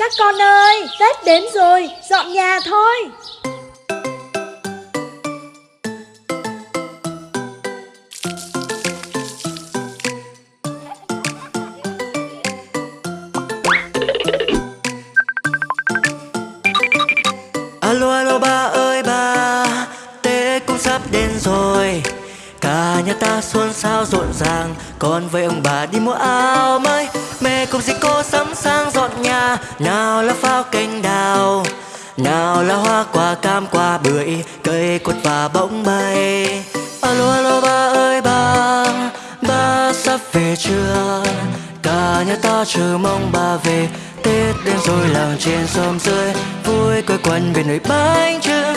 Các con ơi, Tết đến rồi, dọn nhà thôi. Alo alo ba ơi ba Tết cũng sắp đến rồi. Cả nhà ta xuân sao rộn ràng Con với ông bà đi mua áo mới. Mẹ cùng dì cô sắm sang dọn nhà, Nào là pháo canh đào, Nào là hoa quả cam quả bưởi, Cây quất và bỗng bay. Alo alo, ba ơi, ba Ba sắp về chưa? Cả nhà ta chờ mong ba về, Tết đến rồi làng trên xóm dưới, Vui quây quần về nồi bánh trưng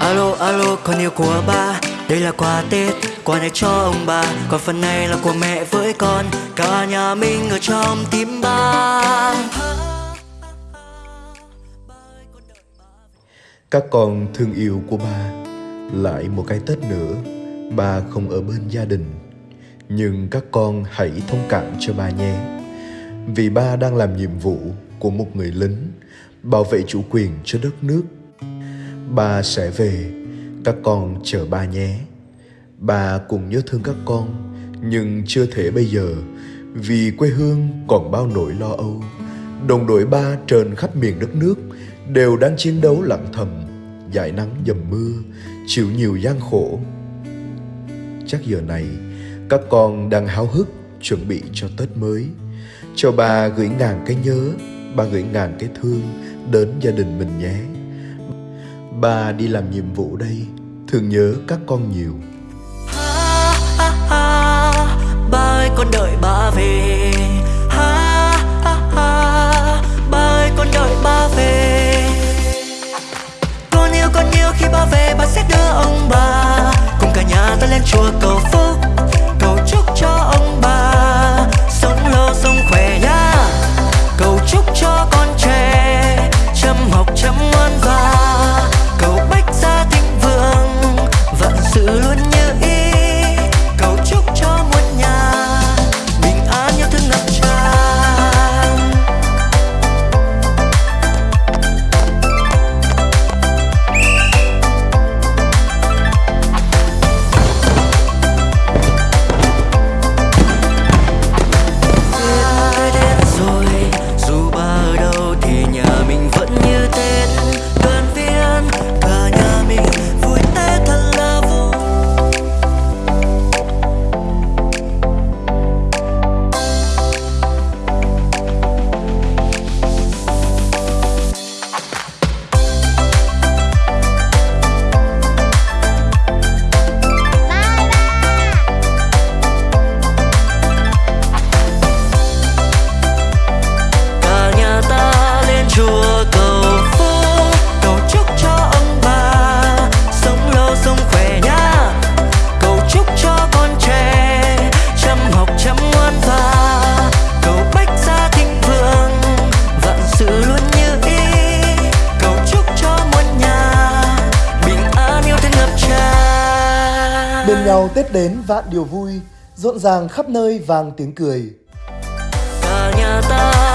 Alo alo, con yêu của ba đây là quà Tết, Quà này cho ông bà. Còn phần này là của mẹ với con. Cả nhà mình ở trong tim ba. Các con thương yêu của ba. Lại một cái Tết nữa, Ba không ở bên gia đình. Nhưng các con hãy thông cảm cho ba nhé. Vì ba đang làm nhiệm vụ của một người lính, Bảo vệ chủ quyền cho đất nước. Ba sẽ về các con chờ ba nhé. Ba cũng nhớ thương các con, Nhưng chưa thể bây giờ, Vì quê hương còn bao nỗi lo âu. Đồng đội ba trên khắp miền đất nước Đều đang chiến đấu lặng thầm dãi nắng dầm mưa, Chịu nhiều gian khổ. Chắc giờ này, Các con đang háo hức Chuẩn bị cho Tết mới. Cho ba gửi ngàn cái nhớ, Ba gửi ngàn cái thương Đến gia đình mình nhé. Ba đi làm nhiệm vụ đây Thường nhớ các con nhiều ha, ha, ha. Ba ơi con đợi ba về ha, ha, ha. Ba ơi con đợi ba về Con yêu con yêu khi ba về ba sẽ đưa ông bà Cùng cả nhà ta lên chùa cầu phúc Bên nhau Tết đến vạn điều vui, rộn ràng khắp nơi vang tiếng cười. Vào nhà ta